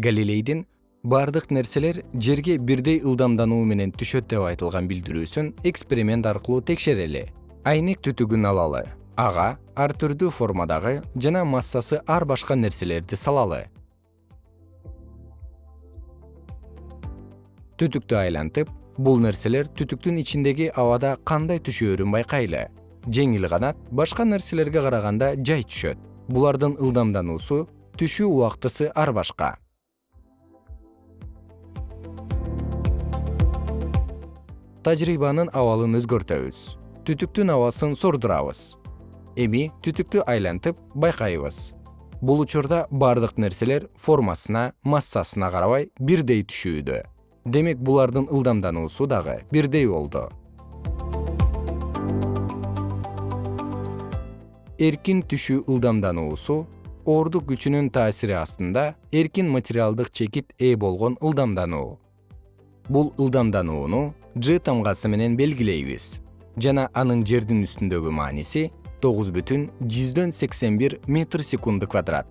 галилейдин бардык нерселер жерге бирдей ылдамдануу менен түшөт деп айтылган билдирүүсүн эксперимент аркылуу текшерели. Айнек түтүгүн алалы. Ага ар түрдүү формадагы жана массасы ар башка нерселерди салалы. Түтүктү айлантып бул нерселер түтүктүн ичиндеги абада кандай түшөөрүн байкайлы? Жеңил канат башка нерселерге караганда жай түшөт. Булардын ылдамдануусу түшүү убактысы ар башка тажрыйбанын абалын өзгөртөбүз. Түтүктүн абасын сордурабыз эми түтүктү айлантып байкайбыз. Бул учурда бардык нерселер формасына массасына карабай бирдей түшүүдө. Демек булардын ылдамдануусу дагы бирдей болду. Эркин түшүү ылдамдануусу оордук күчүнүн таасири астында эркин материалдык чекит ээ болгон ылдамдануу. Бул ылдамданууну ж тамгасы менен белгилейбиз. Жана анын жердин үстүндөгү мааниси тогуз бүтүн жүздөн сексен бир метр секунду квадрат